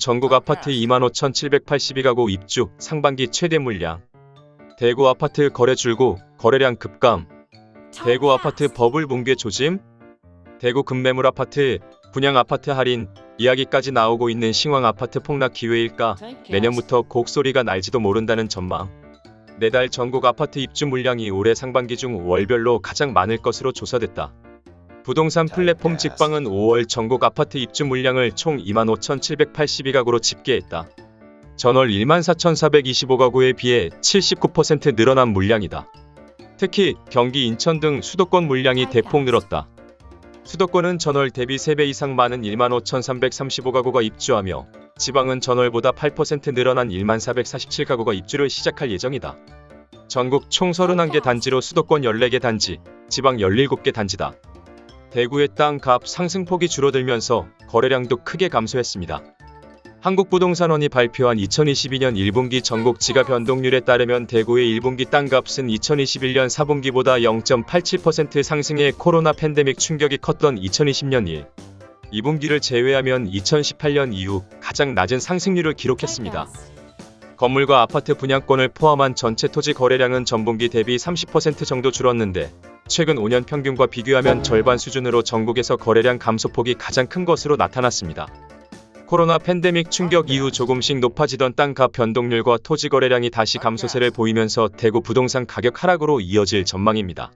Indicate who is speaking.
Speaker 1: 전국 아파트 25,782가구 입주 상반기 최대 물량. 대구 아파트 거래 줄고 거래량 급감. 대구 아파트 버블 붕괴 조짐. 대구 급매물 아파트 분양 아파트 할인 이야기까지 나오고 있는 신황 아파트 폭락 기회일까? 내년부터 곡소리가 날지도 모른다는 전망. 내달 전국 아파트 입주 물량이 올해 상반기 중 월별로 가장 많을 것으로 조사됐다. 부동산 플랫폼 직방은 5월 전국 아파트 입주 물량을 총 25,782가구로 집계했다. 전월 14,425가구에 비해 79% 늘어난 물량이다. 특히 경기 인천 등 수도권 물량이 대폭 늘었다. 수도권은 전월 대비 3배 이상 많은 15,335가구가 입주하며 지방은 전월보다 8% 늘어난 1447가구가 입주를 시작할 예정이다. 전국 총 31개 단지로 수도권 14개 단지, 지방 17개 단지다. 대구의 땅값 상승폭이 줄어들면서 거래량도 크게 감소했습니다. 한국부동산원이 발표한 2022년 1분기 전국 지가 변동률에 따르면 대구의 1분기 땅값은 2021년 4분기보다 0.87% 상승해 코로나 팬데믹 충격이 컸던 2020년 1, 2분기를 제외하면 2018년 이후 가장 낮은 상승률을 기록했습니다. 건물과 아파트 분양권을 포함한 전체 토지 거래량은 전분기 대비 30% 정도 줄었는데 최근 5년 평균과 비교하면 절반 수준으로 전국에서 거래량 감소폭이 가장 큰 것으로 나타났습니다. 코로나 팬데믹 충격 이후 조금씩 높아지던 땅값 변동률과 토지 거래량이 다시 감소세를 보이면서 대구 부동산 가격 하락으로 이어질 전망입니다.